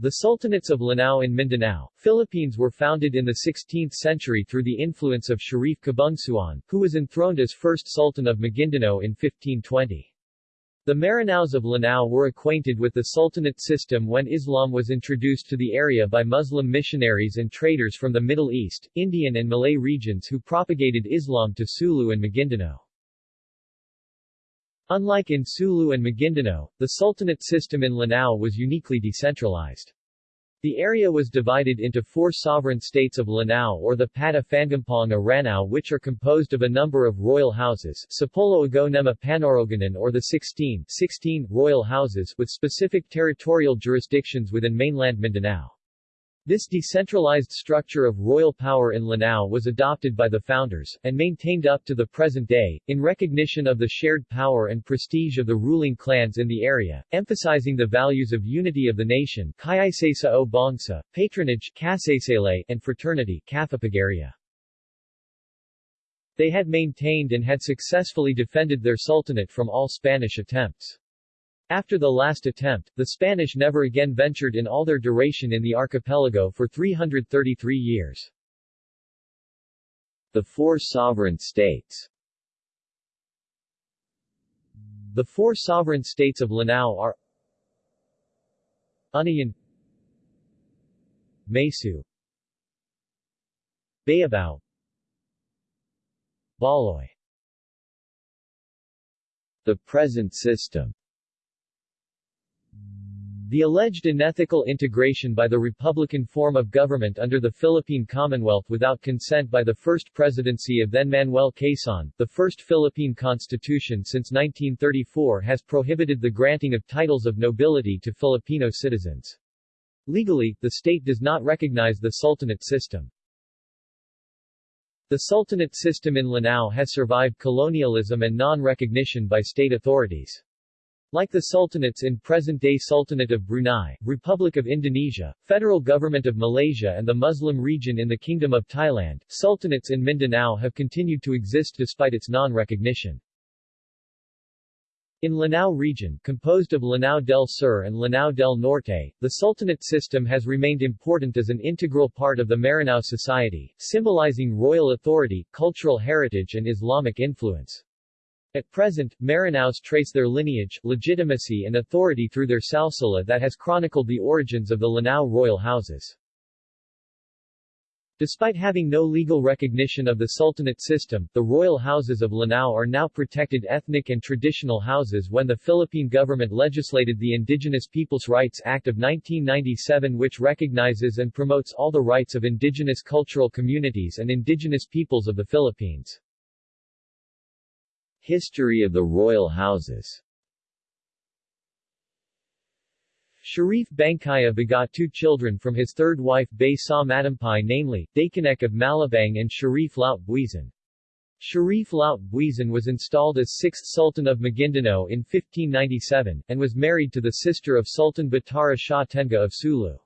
The Sultanates of Lanao in Mindanao, Philippines were founded in the 16th century through the influence of Sharif Kabungsuan, who was enthroned as first Sultan of Maguindanao in 1520. The Maranaos of Lanao were acquainted with the Sultanate system when Islam was introduced to the area by Muslim missionaries and traders from the Middle East, Indian and Malay regions who propagated Islam to Sulu and Maguindanao. Unlike in Sulu and Maguindanao, the Sultanate system in Lanao was uniquely decentralized. The area was divided into four sovereign states of Lanao or the Pata Fangampong Aranao which are composed of a number of royal houses Sapolo Ago Nema Panoroganan or the 16, 16 royal houses with specific territorial jurisdictions within mainland Mindanao. This decentralized structure of royal power in Lanao was adopted by the founders, and maintained up to the present day, in recognition of the shared power and prestige of the ruling clans in the area, emphasizing the values of unity of the nation o Bangsa, patronage and fraternity They had maintained and had successfully defended their sultanate from all Spanish attempts. After the last attempt, the Spanish never again ventured in all their duration in the archipelago for 333 years. The four sovereign states. The four sovereign states of Lanao are Unayan Mesu Bayabao Baloy. The present system the alleged unethical integration by the Republican form of government under the Philippine Commonwealth without consent by the first presidency of then Manuel Quezon, the first Philippine constitution since 1934 has prohibited the granting of titles of nobility to Filipino citizens. Legally, the state does not recognize the Sultanate system. The Sultanate system in Lanao has survived colonialism and non-recognition by state authorities. Like the sultanates in present-day Sultanate of Brunei, Republic of Indonesia, Federal Government of Malaysia and the Muslim region in the Kingdom of Thailand, sultanates in Mindanao have continued to exist despite its non-recognition. In Lanao region, composed of Lanao del Sur and Lanao del Norte, the Sultanate system has remained important as an integral part of the Maranao society, symbolizing royal authority, cultural heritage and Islamic influence. At present, Maranaos trace their lineage, legitimacy and authority through their salsila that has chronicled the origins of the Lanao royal houses. Despite having no legal recognition of the Sultanate system, the royal houses of Lanao are now protected ethnic and traditional houses when the Philippine government legislated the Indigenous Peoples' Rights Act of 1997 which recognizes and promotes all the rights of indigenous cultural communities and indigenous peoples of the Philippines. History of the royal houses Sharif Bangkaya begot two children from his third wife Bay Sa Matampai namely, Daykanek of Malabang and Sharif Laut Buizan. Sharif Laut Buizan was installed as sixth Sultan of Maguindanao in 1597, and was married to the sister of Sultan Batara Shah Tenga of Sulu.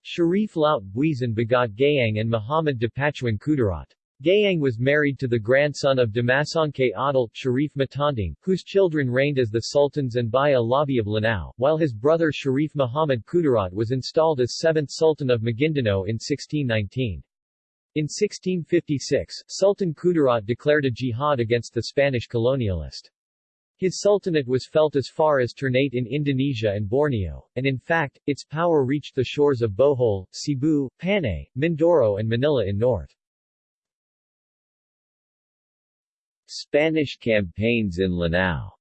Sharif Laut Buizan begot Gayang and Muhammad Dipatuan Kudarat. Gayang was married to the grandson of Damasangke Adil, Sharif Matandang, whose children reigned as the sultans and Baya Labi of Lanao, while his brother Sharif Muhammad Kudarat was installed as seventh sultan of Maguindanao in 1619. In 1656, Sultan Kudarat declared a jihad against the Spanish colonialist. His sultanate was felt as far as Ternate in Indonesia and Borneo, and in fact, its power reached the shores of Bohol, Cebu, Panay, Mindoro and Manila in north. Spanish campaigns in Lanao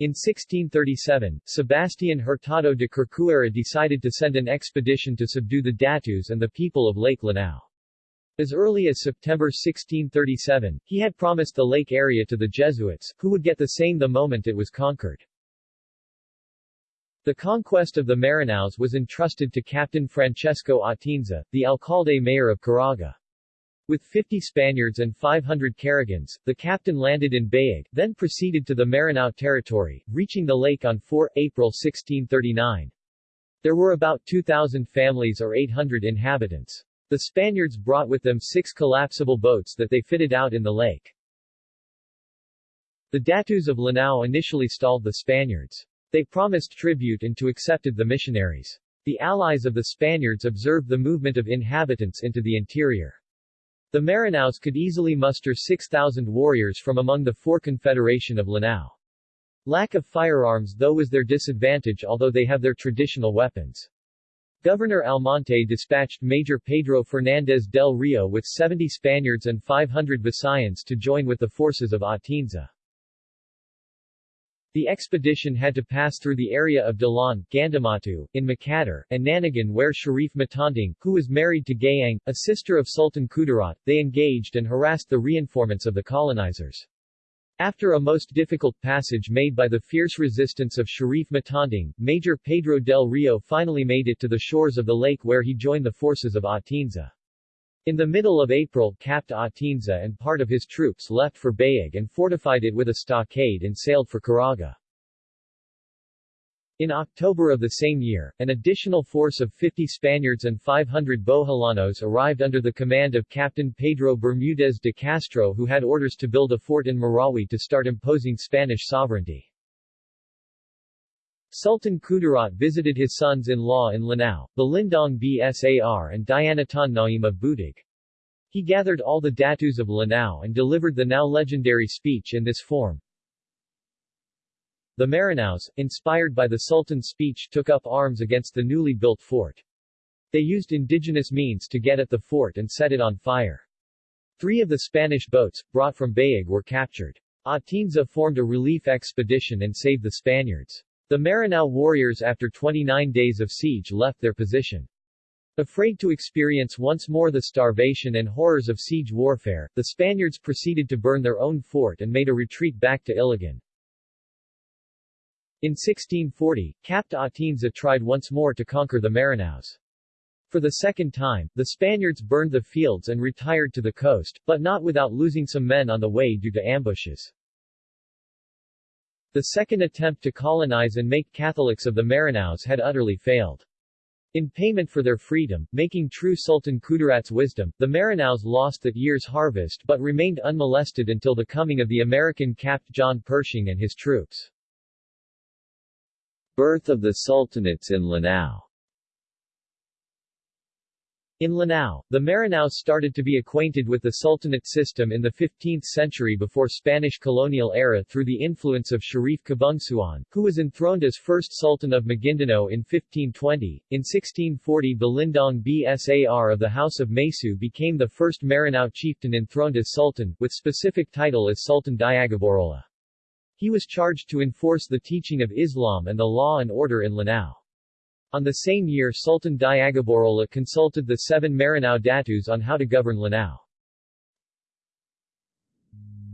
in 1637, Sebastian Hurtado de Corcuera decided to send an expedition to subdue the Datus and the people of Lake Lanao. As early as September 1637, he had promised the lake area to the Jesuits, who would get the same the moment it was conquered. The conquest of the Maranaos was entrusted to Captain Francisco Atienza, the alcalde mayor of Caraga. With 50 Spaniards and 500 Caragans, the captain landed in Bayag, then proceeded to the Maranao territory, reaching the lake on 4 April 1639. There were about 2,000 families or 800 inhabitants. The Spaniards brought with them six collapsible boats that they fitted out in the lake. The Datus of Lanao initially stalled the Spaniards. They promised tribute and to accepted the missionaries. The allies of the Spaniards observed the movement of inhabitants into the interior. The Maranaos could easily muster 6,000 warriors from among the four confederation of Lanao. Lack of firearms though was their disadvantage although they have their traditional weapons. Governor Almonte dispatched Major Pedro Fernandez del Rio with 70 Spaniards and 500 Visayans to join with the forces of Atienza. The expedition had to pass through the area of Dalan, Gandamatu, in Makatar, and Nanagan where Sharif Matanding, who was married to Gayang, a sister of Sultan Kudarat, they engaged and harassed the reinformants of the colonizers. After a most difficult passage made by the fierce resistance of Sharif Matanding, Major Pedro del Rio finally made it to the shores of the lake where he joined the forces of Atienza. In the middle of April Capt. Atienza and part of his troops left for Bayag and fortified it with a stockade and sailed for Caraga. In October of the same year, an additional force of 50 Spaniards and 500 Boholanos arrived under the command of Captain Pedro Bermudez de Castro who had orders to build a fort in Marawi to start imposing Spanish sovereignty. Sultan Kudarat visited his sons-in-law in Lanao, Balindong Bsar and Dianatan Naim of Butig. He gathered all the datus of Lanao and delivered the now legendary speech in this form. The Maranaos, inspired by the Sultan's speech took up arms against the newly built fort. They used indigenous means to get at the fort and set it on fire. Three of the Spanish boats, brought from Bayag were captured. Atienza formed a relief expedition and saved the Spaniards. The Maranao warriors after 29 days of siege left their position. Afraid to experience once more the starvation and horrors of siege warfare, the Spaniards proceeded to burn their own fort and made a retreat back to Iligan. In 1640, Capt. Atienza tried once more to conquer the Maranaos. For the second time, the Spaniards burned the fields and retired to the coast, but not without losing some men on the way due to ambushes. The second attempt to colonize and make Catholics of the Maranaos had utterly failed. In payment for their freedom, making true Sultan Kudarat's wisdom, the Maranaos lost that year's harvest but remained unmolested until the coming of the American Capt. John Pershing and his troops. Birth of the Sultanates in Lanao in Lanao, the Maranaos started to be acquainted with the Sultanate system in the 15th century before Spanish colonial era through the influence of Sharif Kabungsuan, who was enthroned as first Sultan of Maguindanao in 1520. In 1640 Balindong Bsar of the House of Mesu became the first Maranao chieftain enthroned as Sultan, with specific title as Sultan Diagaborola. He was charged to enforce the teaching of Islam and the law and order in Lanao. On the same year Sultan Diagaborola consulted the seven Maranao Datus on how to govern Lanao.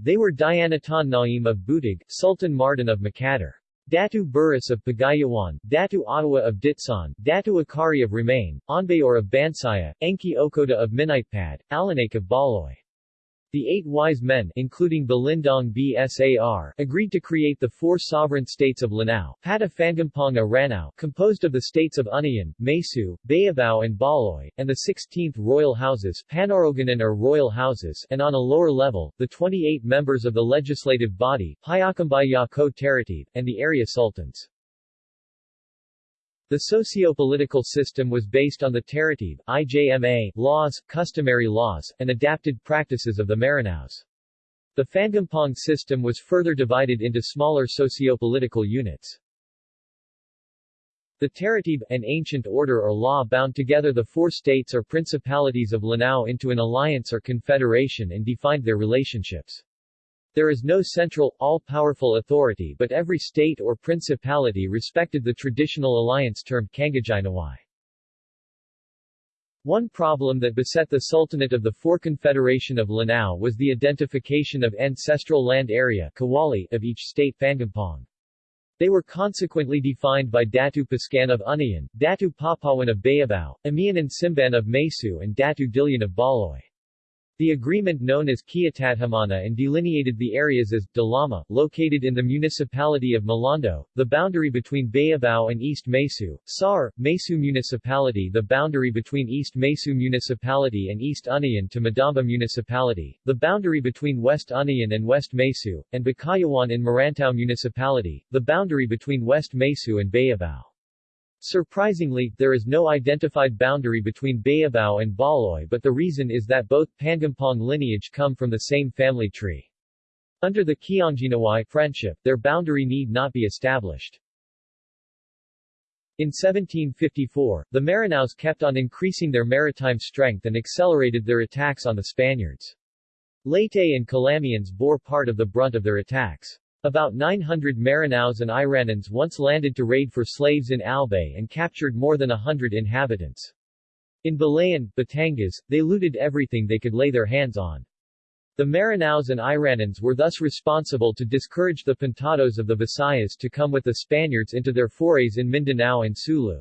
They were Dianatan Naim of Butig, Sultan Mardan of Makatar. Datu Burris of Pagayawan, Datu Ottawa of Ditsan, Datu Akari of Remain, Onbayor of Bansaya, Enki Okoda of Minitpad, Alanake of Baloy. The eight wise men including Balindong Bsar agreed to create the four sovereign states of Lanao, Pata Fangampong Ranao, composed of the states of Unayan, Mesu, Bayabao and Baloy, and the 16th royal houses Panoroganan or royal houses and on a lower level, the 28 members of the legislative body, Hayakambay Yako Teratib, and the area sultans. The socio-political system was based on the Teratib, IJMA, laws, customary laws, and adapted practices of the Maranaos. The Fangampong system was further divided into smaller socio-political units. The Teratib, an ancient order or law bound together the four states or principalities of Lanao into an alliance or confederation and defined their relationships. There is no central, all-powerful authority but every state or principality respected the traditional alliance termed Kangajinawai. One problem that beset the Sultanate of the Four Confederation of Lanao was the identification of ancestral land area Kawali of each state Fangampong. They were consequently defined by Datu Pascan of Unayan, Datu Papawan of Bayabao, Amian and Simban of Mesu and Datu Dilian of Baloy. The agreement known as Kiatathamana and delineated the areas as Dalama, located in the municipality of Malondo, the boundary between Bayabao and East Mesu, Sar, Mesu Municipality the boundary between East Mesu Municipality and East Unayan to Madamba Municipality, the boundary between West Unayan and West Mesu, and Bakayawan in Marantao Municipality, the boundary between West Mesu and Bayabao. Surprisingly, there is no identified boundary between Bayabao and Baloy but the reason is that both Pangampong lineage come from the same family tree. Under the Kiangjinawai friendship, their boundary need not be established. In 1754, the Maranaos kept on increasing their maritime strength and accelerated their attacks on the Spaniards. Leyte and Calamians bore part of the brunt of their attacks. About 900 Maranaos and Iranans once landed to raid for slaves in Albay and captured more than a hundred inhabitants. In Balayan, Batangas, they looted everything they could lay their hands on. The Maranaos and Iranans were thus responsible to discourage the Pintados of the Visayas to come with the Spaniards into their forays in Mindanao and Sulu.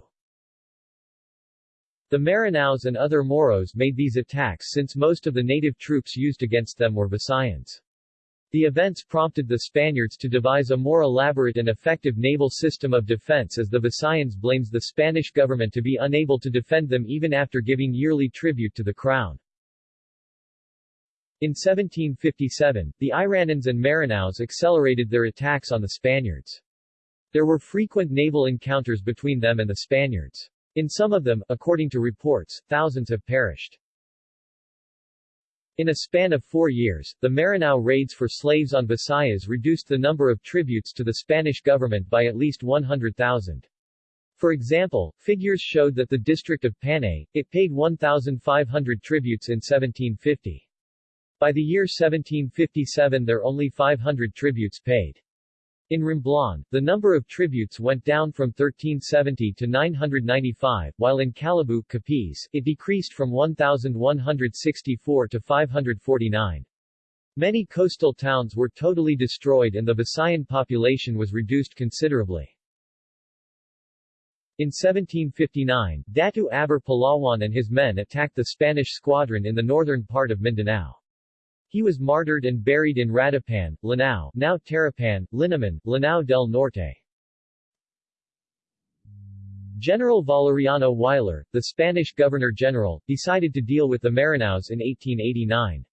The Maranaos and other Moros made these attacks since most of the native troops used against them were Visayans. The events prompted the Spaniards to devise a more elaborate and effective naval system of defense as the Visayans blames the Spanish government to be unable to defend them even after giving yearly tribute to the crown. In 1757, the Iranans and Maranaos accelerated their attacks on the Spaniards. There were frequent naval encounters between them and the Spaniards. In some of them, according to reports, thousands have perished. In a span of four years, the Maranao raids for slaves on Visayas reduced the number of tributes to the Spanish government by at least 100,000. For example, figures showed that the district of Panay, it paid 1,500 tributes in 1750. By the year 1757 there only 500 tributes paid. In Romblon, the number of tributes went down from 1370 to 995, while in Calabu, Capiz, it decreased from 1,164 to 549. Many coastal towns were totally destroyed and the Visayan population was reduced considerably. In 1759, Datu Aber Palawan and his men attacked the Spanish squadron in the northern part of Mindanao. He was martyred and buried in Radapan, Lanao, now Tarapan, Linamon, Lanao del Norte. General Valeriano Weyler, the Spanish governor-general, decided to deal with the Maranaos in 1889.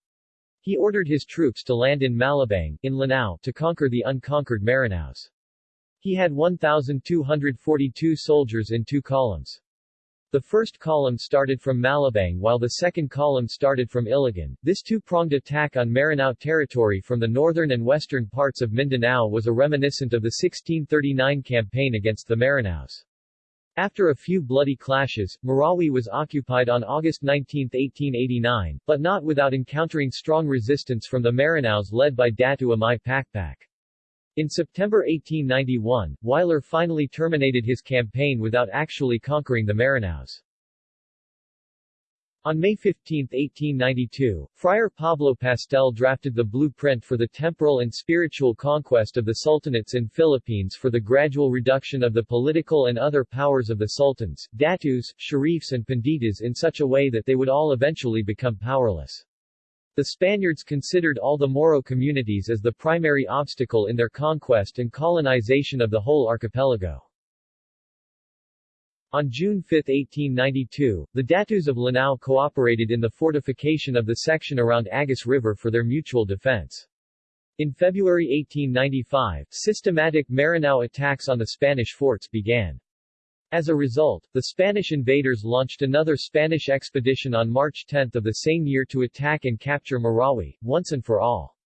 He ordered his troops to land in Malabang, in Lanao, to conquer the unconquered Maranaos. He had 1,242 soldiers in two columns. The first column started from Malabang while the second column started from Iligan. This two-pronged attack on Maranao territory from the northern and western parts of Mindanao was a reminiscent of the 1639 campaign against the Maranaos. After a few bloody clashes, Marawi was occupied on August 19, 1889, but not without encountering strong resistance from the Maranaos led by Datu Amai Pakpak. In September 1891, Weyler finally terminated his campaign without actually conquering the Maranaos. On May 15, 1892, Friar Pablo Pastel drafted the blueprint for the temporal and spiritual conquest of the sultanates in Philippines for the gradual reduction of the political and other powers of the sultans, datus, sharifs and panditas in such a way that they would all eventually become powerless. The Spaniards considered all the Moro communities as the primary obstacle in their conquest and colonization of the whole archipelago. On June 5, 1892, the Datus of Lanao cooperated in the fortification of the section around Agus River for their mutual defense. In February 1895, systematic Maranao attacks on the Spanish forts began. As a result, the Spanish invaders launched another Spanish expedition on March 10 of the same year to attack and capture Marawi, once and for all.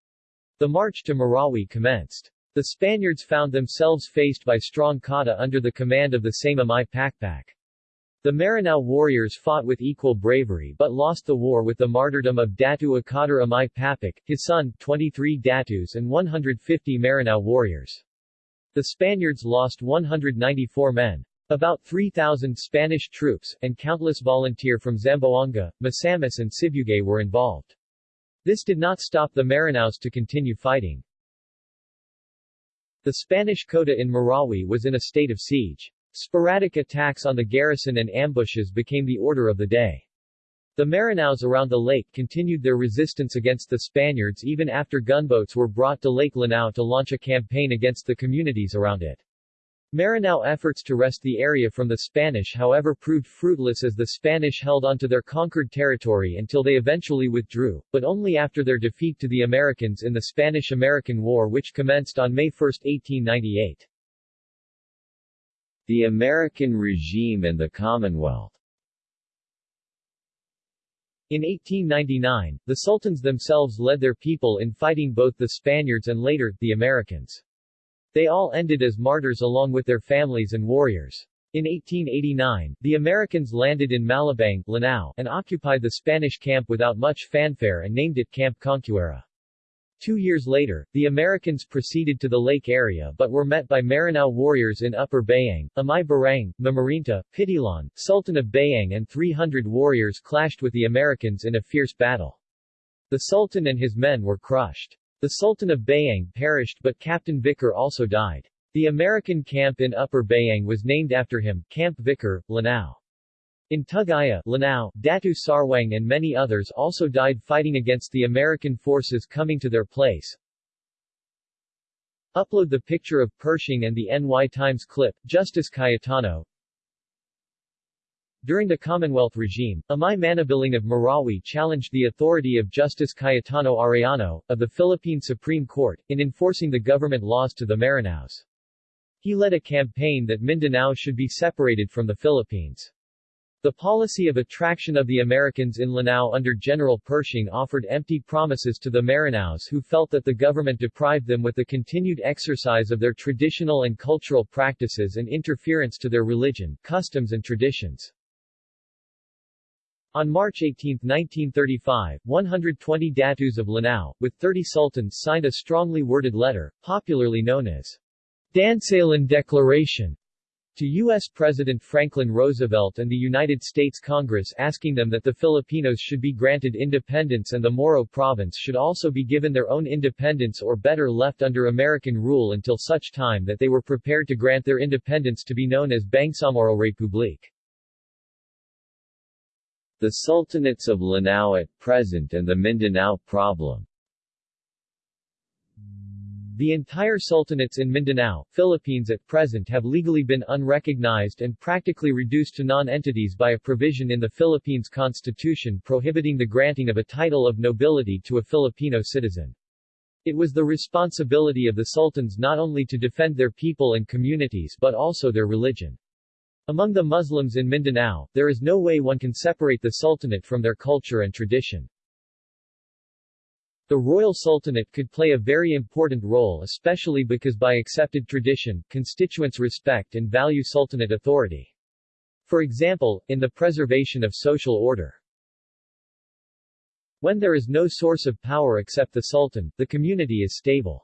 The march to Marawi commenced. The Spaniards found themselves faced by strong kota under the command of the same Amai Pakpak. The Maranao warriors fought with equal bravery but lost the war with the martyrdom of Datu Akadir Amai Pakpak, his son, 23 Datus and 150 Maranao warriors. The Spaniards lost 194 men. About 3,000 Spanish troops, and countless volunteer from Zamboanga, Misamis and Sibugay were involved. This did not stop the Maranaos to continue fighting. The Spanish Kota in Marawi was in a state of siege. Sporadic attacks on the garrison and ambushes became the order of the day. The Maranaos around the lake continued their resistance against the Spaniards even after gunboats were brought to Lake Lanao to launch a campaign against the communities around it. Maranao efforts to wrest the area from the Spanish however proved fruitless as the Spanish held onto their conquered territory until they eventually withdrew, but only after their defeat to the Americans in the Spanish-American War which commenced on May 1, 1898. The American regime and the Commonwealth in 1899, the sultans themselves led their people in fighting both the Spaniards and later, the Americans. They all ended as martyrs along with their families and warriors. In 1889, the Americans landed in Malabang, Lanao, and occupied the Spanish camp without much fanfare and named it Camp Corcuera. Two years later, the Americans proceeded to the lake area but were met by Maranao warriors in Upper Bayang, Amay Barang, Mamarinta, Pitilan, Sultan of Bayang and 300 warriors clashed with the Americans in a fierce battle. The Sultan and his men were crushed. The Sultan of Bayang perished but Captain Vicar also died. The American camp in Upper Bayang was named after him, Camp Vicar, Lanao. In Tugaya, Lanao, Datu Sarwang and many others also died fighting against the American forces coming to their place. Upload the picture of Pershing and the NY Times clip, Justice Cayetano, during the Commonwealth regime, Amay Manabiling of Marawi challenged the authority of Justice Cayetano Arellano, of the Philippine Supreme Court, in enforcing the government laws to the Maranaos. He led a campaign that Mindanao should be separated from the Philippines. The policy of attraction of the Americans in Lanao under General Pershing offered empty promises to the Maranaos who felt that the government deprived them with the continued exercise of their traditional and cultural practices and interference to their religion, customs and traditions. On March 18, 1935, 120 Datus of Lanao, with 30 sultans signed a strongly worded letter, popularly known as Dansalan Declaration, to U.S. President Franklin Roosevelt and the United States Congress asking them that the Filipinos should be granted independence and the Moro province should also be given their own independence or better left under American rule until such time that they were prepared to grant their independence to be known as Bangsamoro Republique. The Sultanates of Lanao at present and the Mindanao problem the entire sultanates in Mindanao, Philippines at present have legally been unrecognized and practically reduced to non-entities by a provision in the Philippines Constitution prohibiting the granting of a title of nobility to a Filipino citizen. It was the responsibility of the sultans not only to defend their people and communities but also their religion. Among the Muslims in Mindanao, there is no way one can separate the sultanate from their culture and tradition. The royal sultanate could play a very important role especially because by accepted tradition, constituents respect and value sultanate authority. For example, in the preservation of social order. When there is no source of power except the sultan, the community is stable.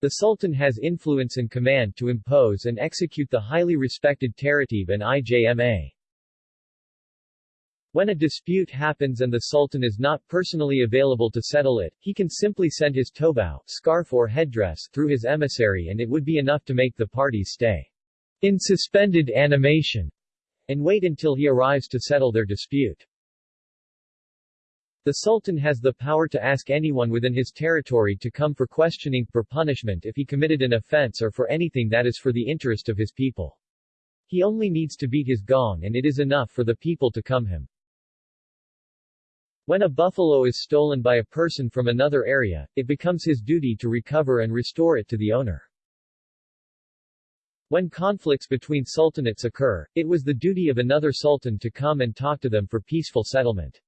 The Sultan has influence and command to impose and execute the highly respected Taratib and IJMA. When a dispute happens and the Sultan is not personally available to settle it, he can simply send his tobao scarf or headdress through his emissary and it would be enough to make the parties stay in suspended animation and wait until he arrives to settle their dispute. The Sultan has the power to ask anyone within his territory to come for questioning, for punishment if he committed an offense or for anything that is for the interest of his people. He only needs to beat his gong and it is enough for the people to come him. When a buffalo is stolen by a person from another area, it becomes his duty to recover and restore it to the owner. When conflicts between sultanates occur, it was the duty of another sultan to come and talk to them for peaceful settlement.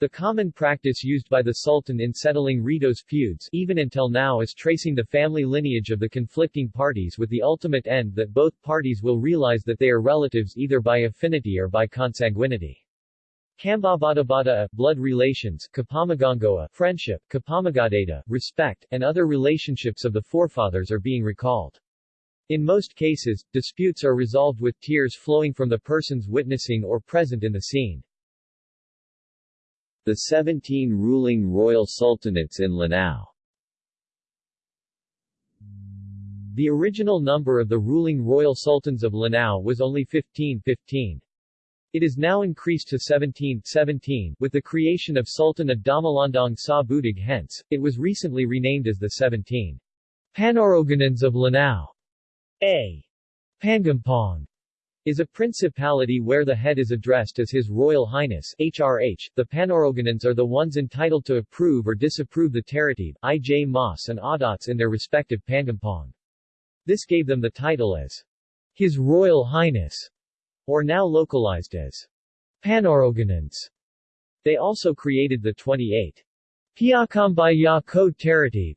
The common practice used by the Sultan in settling Ritos feuds even until now is tracing the family lineage of the conflicting parties with the ultimate end that both parties will realize that they are relatives either by affinity or by consanguinity. Kambabadabada, blood relations, Kapamagangoa, friendship, Kapamagadata, respect, and other relationships of the forefathers are being recalled. In most cases, disputes are resolved with tears flowing from the persons witnessing or present in the scene. The 17 ruling royal sultanates in Lanao The original number of the ruling royal sultans of Lanao was only 1515. It is now increased to 17, 17 with the creation of Sultan of Damalandong Sa Butig hence, it was recently renamed as the 17 Panoroganans of Lanao. A. Pangampong is a principality where the head is addressed as His Royal Highness HRH. The Panoroganans are the ones entitled to approve or disapprove the Taratib, IJ Mas and Audats in their respective Pangampong. This gave them the title as His Royal Highness or now localized as Panoroganans. They also created the 28 Piakambaya Code Taratib,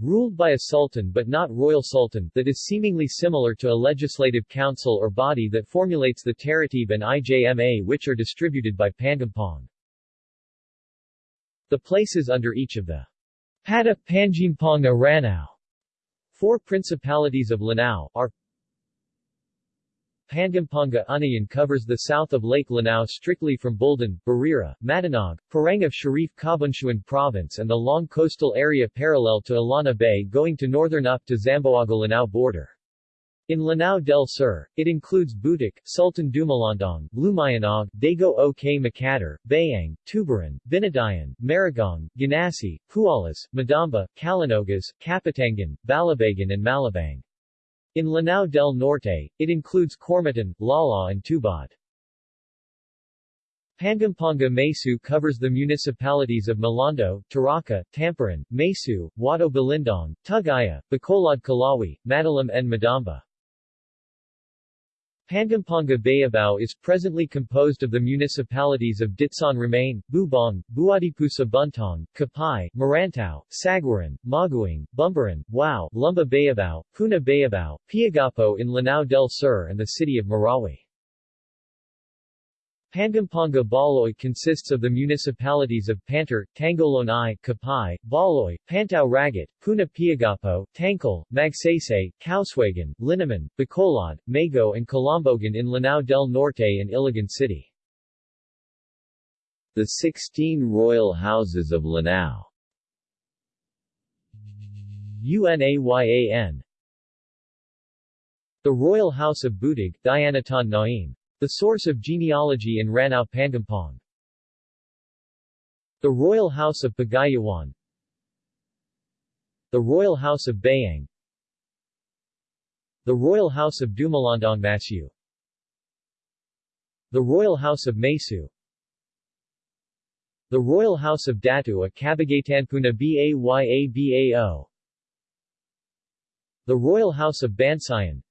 ruled by a sultan but not royal sultan, that is seemingly similar to a legislative council or body that formulates the Taratib and IJMA which are distributed by Pangampong. The places under each of the Pata Panjimpong Aranao, four principalities of Lanao, are Pangampanga Unayan covers the south of Lake Lanao strictly from Buldan, Barira, Matanog, Parang of Sharif Kabunsuan Province and the long coastal area parallel to Illana Bay going to northern up to Zamboanga-Lanao border. In Lanao del Sur, it includes Butig, Sultan Dumalandong, Lumayanog, Dago O.K. Makatar, Bayang, Tubaran, Binadayan, Maragong, Ganasi, Pualas, Madamba, Kalanogas, Kapatagan, Balabagan and Malabang. In Lanao del Norte, it includes Cormatan, Lala and Tubod. Pangampanga Mesu covers the municipalities of Malondo, Taraka, Tamparan, Mesu, Wado Balindong, Tugaya, Bacolod Kalawi, Madalam and Madamba. Pangampanga Bayabao is presently composed of the municipalities of Ditsan Remain, Bubong, Buadipusa Buntong, Kapay, Marantao, Sagwaran, Maguing, Bumbaran, Wao, Lumba Bayabao, Puna Bayabao, Piagapo in Lanao del Sur and the city of Marawi. Pangampanga Baloy consists of the municipalities of Pantar, Tangolonai, Kapay, Baloy, Pantao Ragat, Puna Piagapo, Tangkol, Magsaysay, Kauswagan, Linamon, Bacolod, Mago and Kolambugan in Lanao del Norte and Iligan City. The 16 royal houses of Lanao. UNAYAN The Royal House of Butig, Dianatan Naim the source of genealogy in Ranao Pangampong. The Royal House of Pagayawan The Royal House of Bayang. The Royal House of Dumalandong Masu The Royal House of Mesu The Royal House of Datu a Kabagatanpuna Bayabao The Royal House of Bansayan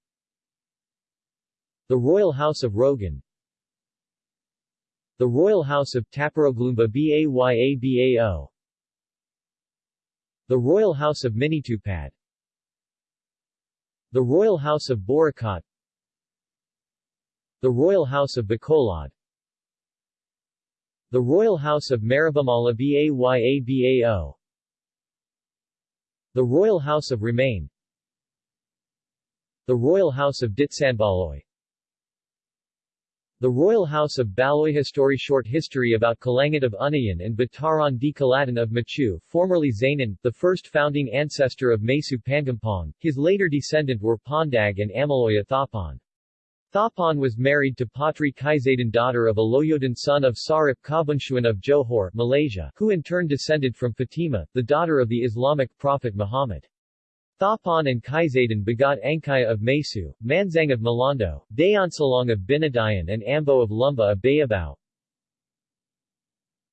the Royal House of Rogan. The Royal House of Taparoglumba Bayabao The Royal House of Minitupad The Royal House of Boracat The Royal House of Bacolod. The Royal House of Maribamala Bayabao The Royal House of Remain. The Royal House of Ditsanbaloy the Royal House of Baloy History Short history about Kalangat of Unayan and Bataran di Kalatan of Machu formerly Zainan, the first founding ancestor of Mesu Pangampong, his later descendant were Pondag and Amaloya Thapon. Thapon was married to Patri Kaizadan daughter of Aloyodan son of Sarip Kabunshuan of Johor, Malaysia, who in turn descended from Fatima, the daughter of the Islamic prophet Muhammad. Thapon and Kaizadan begot Angkaya of Mesu, Manzang of Malondo, Dayansalong of Binadayan and Ambo of Lumba of Bayabao.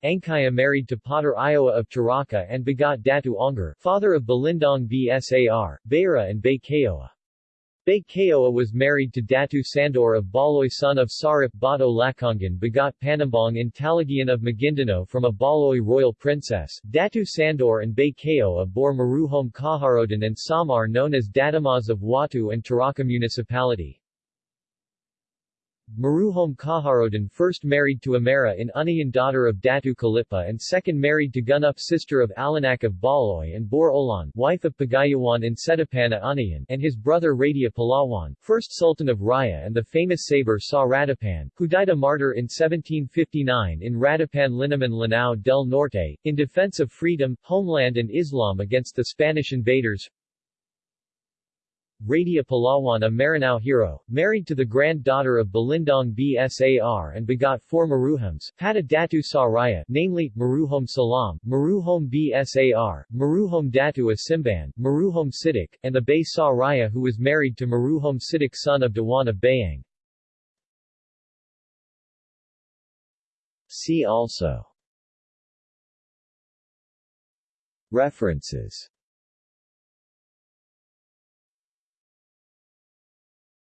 Angkaya married to Potter Iowa of Taraka and begot Datu Ongar, father of Balindong Bsar, Bayra and Bay Bay Kayoa was married to Datu Sandor of Baloy son of Sarip Bato Lakongan begot Panambong in Talagian of Maguindanao from a Baloy royal princess. Datu Sandor and Bay Kayoa bore Maruhom Kaharodan and Samar known as Dadamas of Watu and Taraka municipality. Maruhom Kaharodan first married to Amara in Unayan daughter of Datu Kalipa and second married to Gunup sister of Alanak of Baloy and Bor Olan wife of Pagayawan in Setapana Unayan and his brother Radia Palawan, first Sultan of Raya and the famous saber Sa Radapan, who died a martyr in 1759 in Radapan Linamon Lanao del Norte, in defense of freedom, homeland and Islam against the Spanish invaders Radia Palawan a Maranao hero, married to the granddaughter of Balindong Bsar and begot four Maruhoms, had a Datu sa Raya, namely, Maruhom Salam, Maruhom Bsar, Maruhom Datu Asimban, Maruhom Sidik, and the Bay sa Raya who was married to Maruhom Sidik son of Dewan of Bayang. See also References